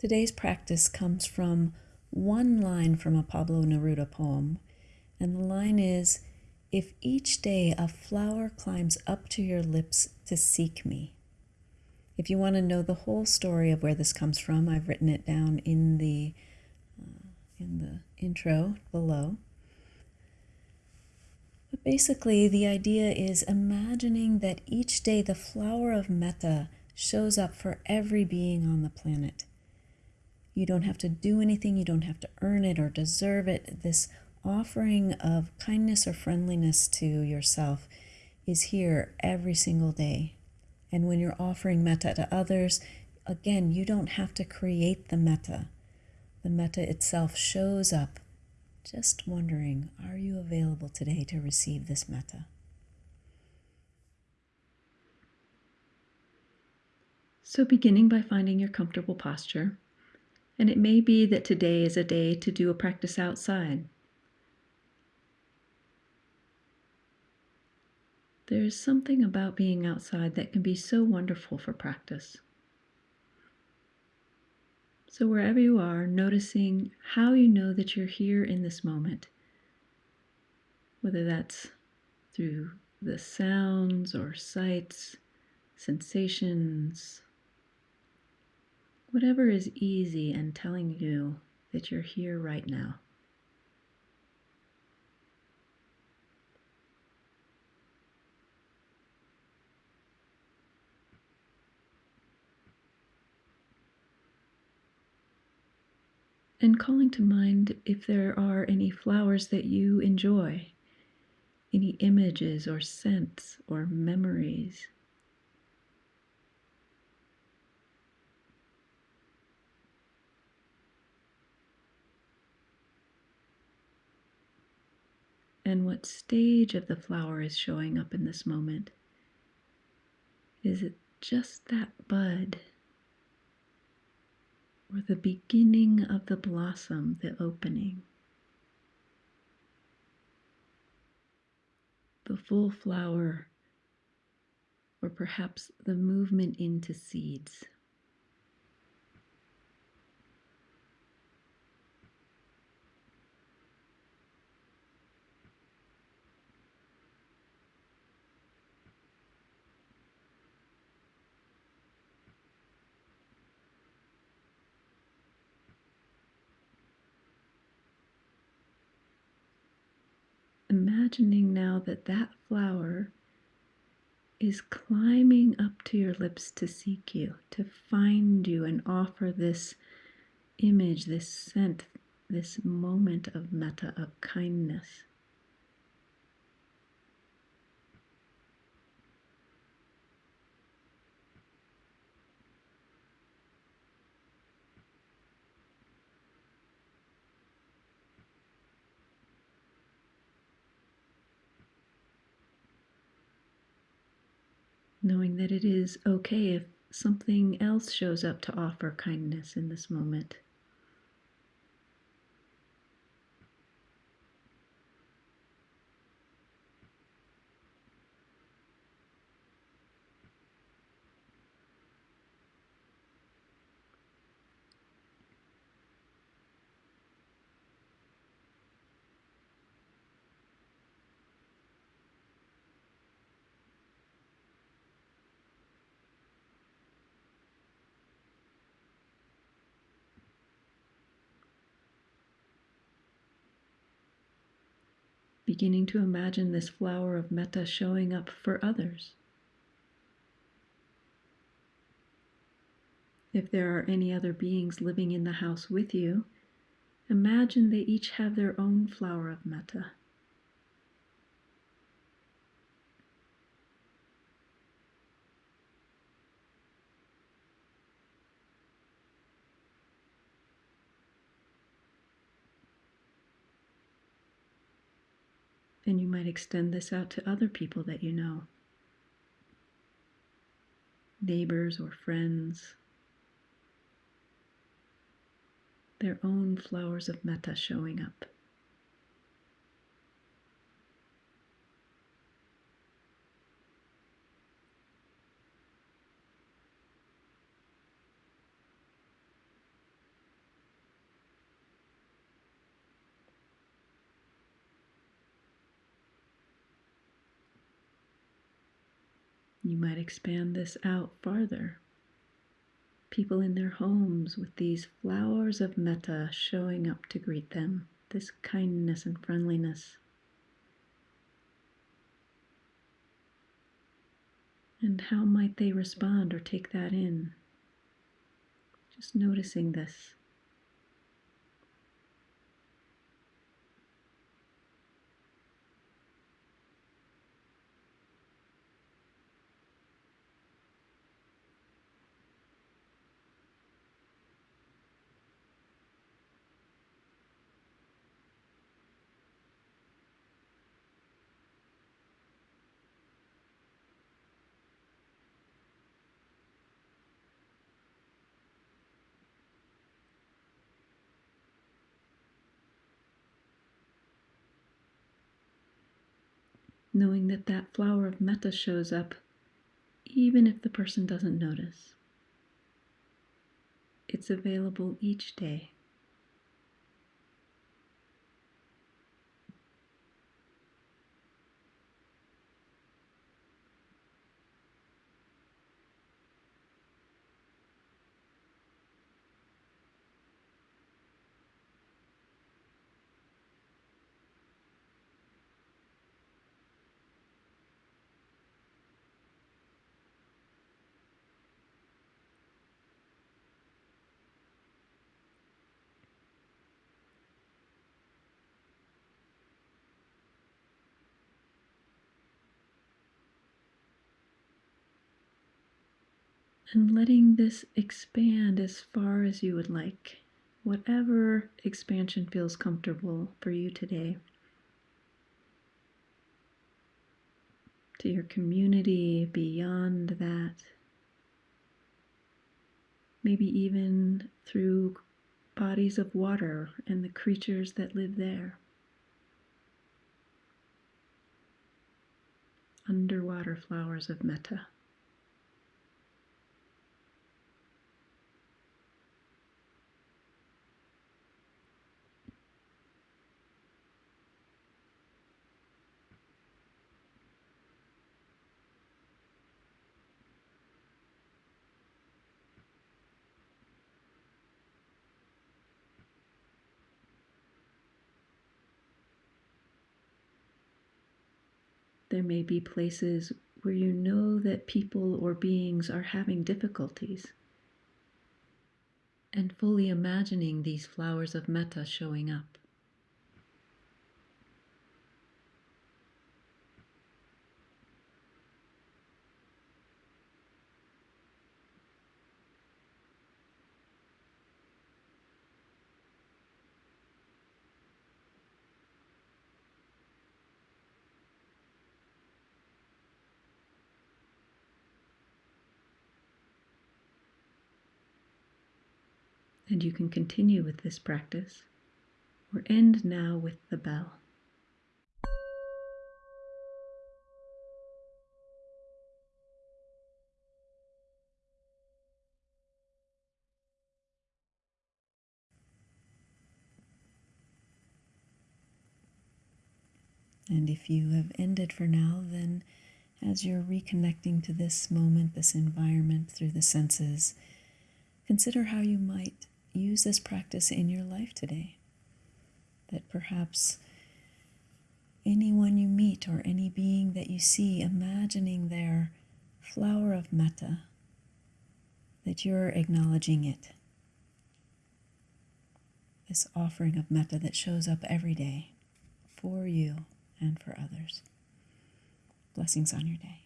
Today's practice comes from one line from a Pablo Neruda poem, and the line is If each day a flower climbs up to your lips to seek me. If you want to know the whole story of where this comes from, I've written it down in the uh, in the intro below. But basically, the idea is imagining that each day the flower of metta shows up for every being on the planet. You don't have to do anything, you don't have to earn it or deserve it. This offering of kindness or friendliness to yourself is here every single day. And when you're offering metta to others, again, you don't have to create the metta. The metta itself shows up. Just wondering, are you available today to receive this metta? So, beginning by finding your comfortable posture, and it may be that today is a day to do a practice outside. There's something about being outside that can be so wonderful for practice. So, wherever you are, noticing how you know that you're here in this moment, whether that's through the sounds or sights, sensations, whatever is easy and telling you that you're here right now. and calling to mind if there are any flowers that you enjoy, any images or scents or memories. And what stage of the flower is showing up in this moment? Is it just that bud? or the beginning of the blossom, the opening. The full flower, or perhaps the movement into seeds. Imagining now that that flower is climbing up to your lips to seek you, to find you and offer this image, this scent, this moment of metta, of kindness. Knowing that it is okay if something else shows up to offer kindness in this moment. Beginning to imagine this flower of metta showing up for others. If there are any other beings living in the house with you, imagine they each have their own flower of metta. And you might extend this out to other people that you know neighbors or friends, their own flowers of metta showing up. You might expand this out farther. People in their homes with these flowers of metta showing up to greet them, this kindness and friendliness. And how might they respond or take that in? Just noticing this. Knowing that that flower of metta shows up even if the person doesn't notice. It's available each day. And letting this expand as far as you would like, whatever expansion feels comfortable for you today. To your community, beyond that, maybe even through bodies of water and the creatures that live there. Underwater flowers of metta. There may be places where you know that people or beings are having difficulties. And fully imagining these flowers of metta showing up. And you can continue with this practice or end now with the bell. And if you have ended for now, then as you're reconnecting to this moment, this environment through the senses, consider how you might use this practice in your life today. That perhaps anyone you meet or any being that you see, imagining their flower of metta, that you're acknowledging it. This offering of metta that shows up every day for you and for others. Blessings on your day.